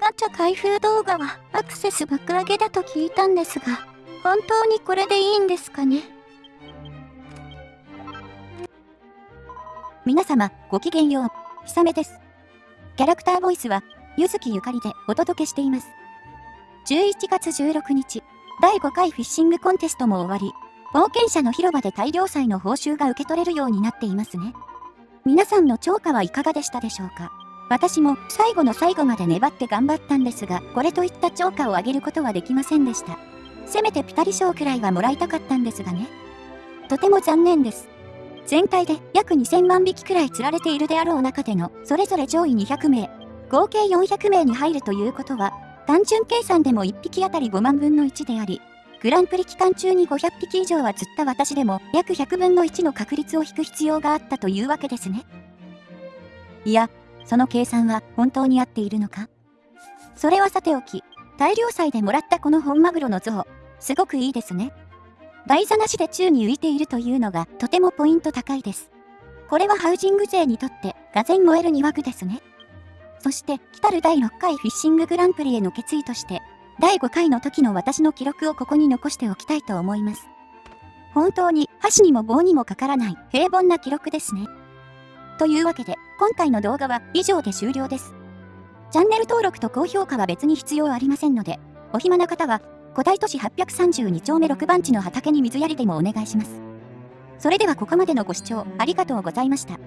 ガチャ開封動画はアクセス爆上げだと聞いたんですが、本当にこれでいいんですかね？皆様、ごきげんよう。ひさめです。キャラクターボイスは、ゆずきゆかりでお届けしています。11月16日、第5回フィッシングコンテストも終わり、冒険者の広場で大量祭の報酬が受け取れるようになっていますね。皆さんの超過はいかがでしたでしょうか？私も最後の最後まで粘って頑張ったんですが、これといった超過を上げることはできませんでした。せめてピタリ賞くらいはもらいたかったんですがね。とても残念です。全体で約2000万匹くらい釣られているであろう中でのそれぞれ上位200名、合計400名に入るということは、単純計算でも1匹あたり5万分の1であり、グランプリ期間中に500匹以上は釣った私でも約100分の1の確率を引く必要があったというわけですね。いや、その計算は本当に合っているのか？それはさておき、大量祭でもらったこの本マグロの像、すごくいいですね。台座なしで宙に浮いているというのがとてもポイント高いです。これはハウジング税にとってがぜん燃える2枠ですね。そして来たる第6回フィッシンググランプリへの決意として第5回の時の私の記録をここに残しておきたいと思います。本当に箸にも棒にもかからない平凡な記録ですね。というわけで今回の動画は以上で終了です。チャンネル登録と高評価は別に必要ありませんので、お暇な方は古代都市832丁目6番地の畑に水やりでもお願いします。それではここまでのご視聴ありがとうございました。